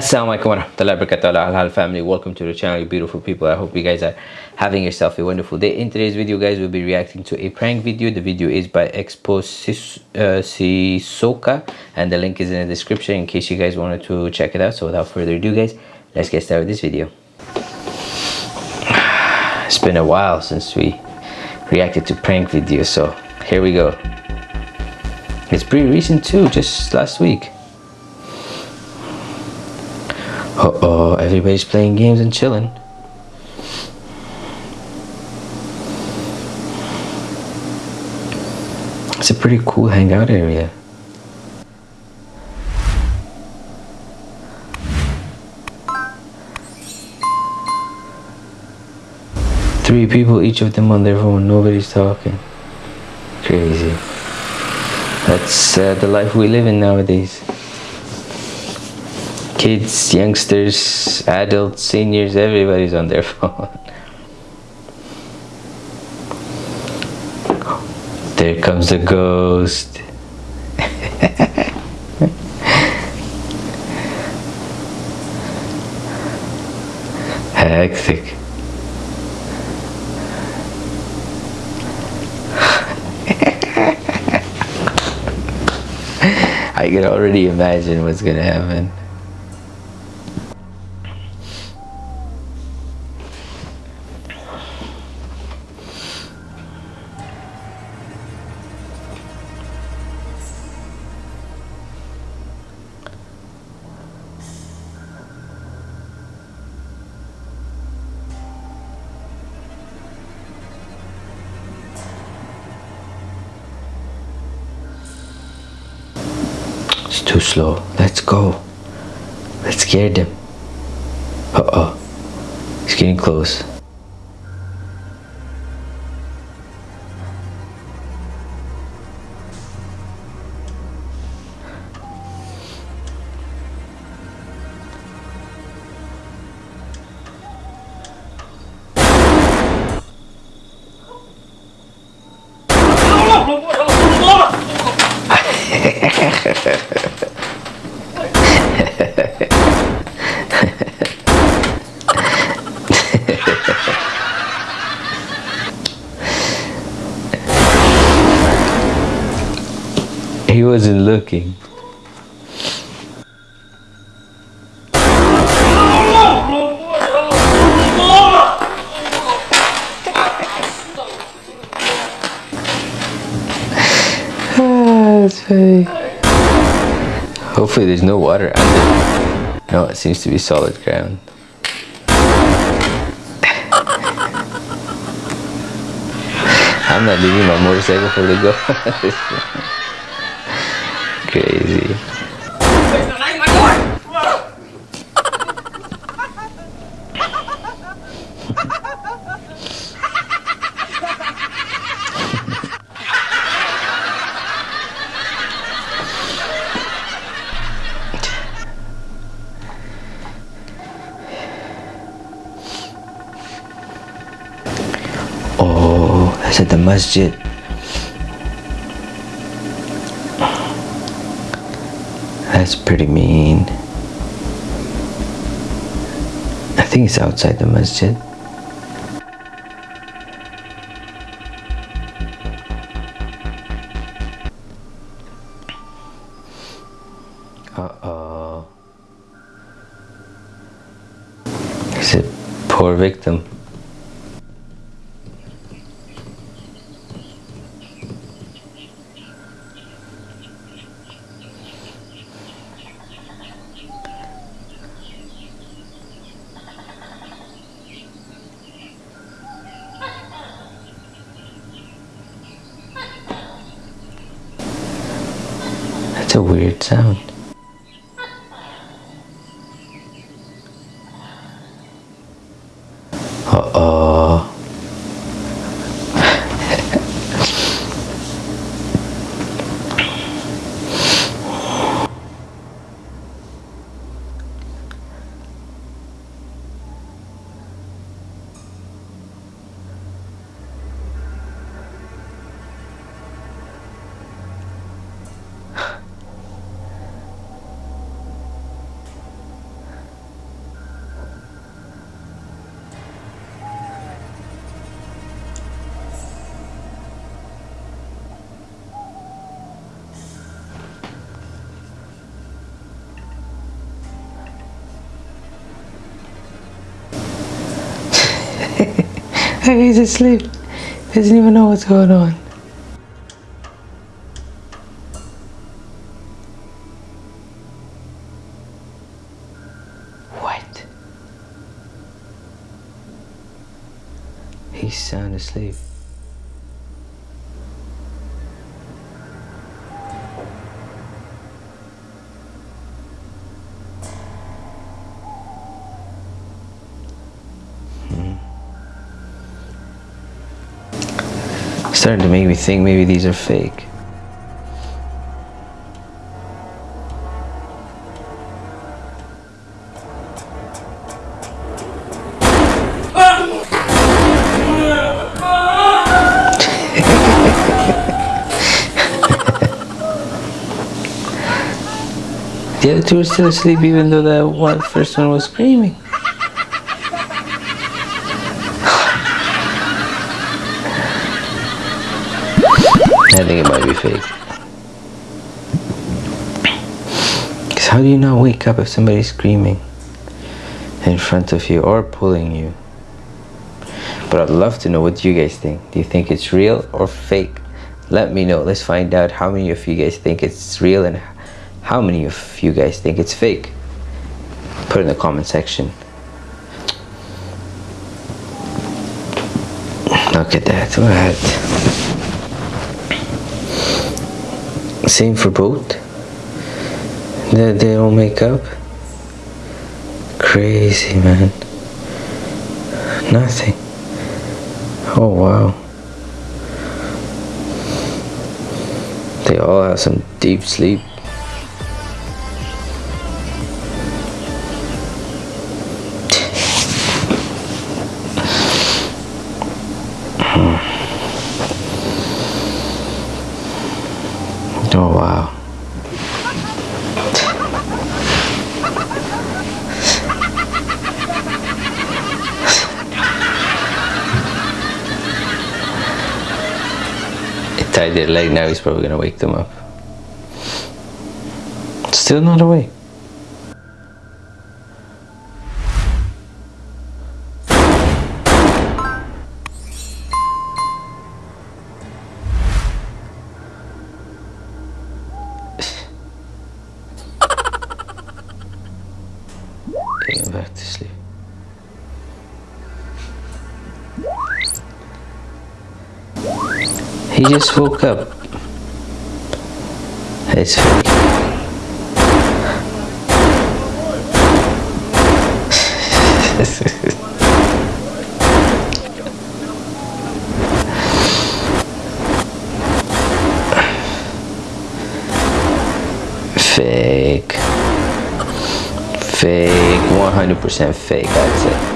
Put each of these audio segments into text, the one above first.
Assalamualaikum warahmatullahi wabarakatuh. Al family welcome to the channel you beautiful people. I hope you guys are having yourself a wonderful day. In today's video guys we'll be reacting to a prank video. The video is by Expo uh, Sisoka and the link is in the description in case you guys wanted to check it out. So without further ado guys let's get started with this video. It's been a while since we reacted to prank videos so here we go. It's pretty recent too just last week Uh-oh, everybody's playing games and chilling. It's a pretty cool hangout area. Three people, each of them on their phone, nobody's talking. Crazy. That's uh, the life we live in nowadays kids, youngsters, adults, seniors, everybody's on their phone. There comes the ghost. Hectic. I can already imagine what's gonna happen. Too slow. Let's go. Let's scare them. Uh-oh. It's getting close. He wasn't looking. That's funny. Hopefully there's no water under. No, it seems to be solid ground. I'm not leaving my motorcycle for the go. Crazy. That's the masjid. That's pretty mean. I think it's outside the masjid. Uh-oh. He's a poor victim. A weird sound. He's asleep. Doesn't even know what's going on. What? He's sound asleep. Starting to make me think maybe these are fake. The other two are still asleep even though the one first one was screaming. I think it might be fake. Because how do you not wake up if somebody's screaming in front of you or pulling you? But I'd love to know what you guys think. Do you think it's real or fake? Let me know. Let's find out how many of you guys think it's real and how many of you guys think it's fake. Put it in the comment section. Look at that. What? Same for both. They, they don't make up. Crazy, man. Nothing. Oh, wow. They all have some deep sleep. Tied their leg, now he's probably going to wake them up. Still not awake. He just woke up. It's fake. fake fake 100% fake I'd say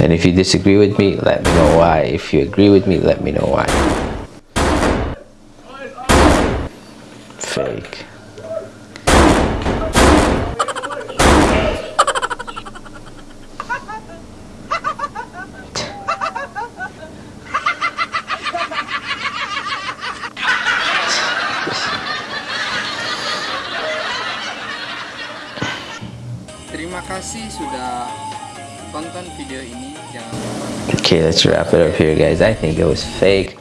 and if you disagree with me let me know why. If you agree with me let me know why. Fake. Terima kasih sudah tonton video ini. Jangan Okay, let's wrap it up here, guys. I think it was fake.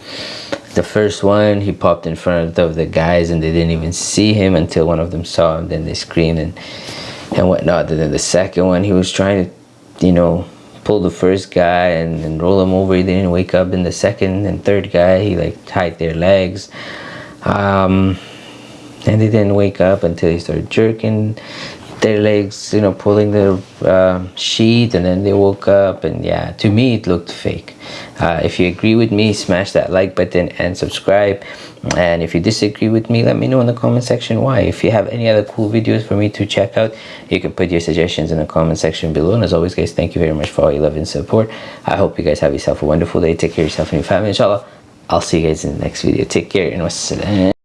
The first one, he popped in front of the guys and they didn't even see him until one of them saw him. Then they screamed and, and whatnot. And then the second one, he was trying to, you know, pull the first guy and, and roll him over. He didn't wake up. And the second and third guy, he like tied their legs. Um, and they didn't wake up until he started jerking their legs you know pulling the uh, sheet and then they woke up and yeah to me it looked fake. Uh, if you agree with me smash that like button and subscribe. And if you disagree with me let me know in the comment section why. If you have any other cool videos for me to check out you can put your suggestions in the comment section below. And as always guys thank you very much for all your love and support. I hope you guys have yourself a wonderful day. Take care of yourself and your family. Inshallah i'll see you guys in the next video. Take care and wassalam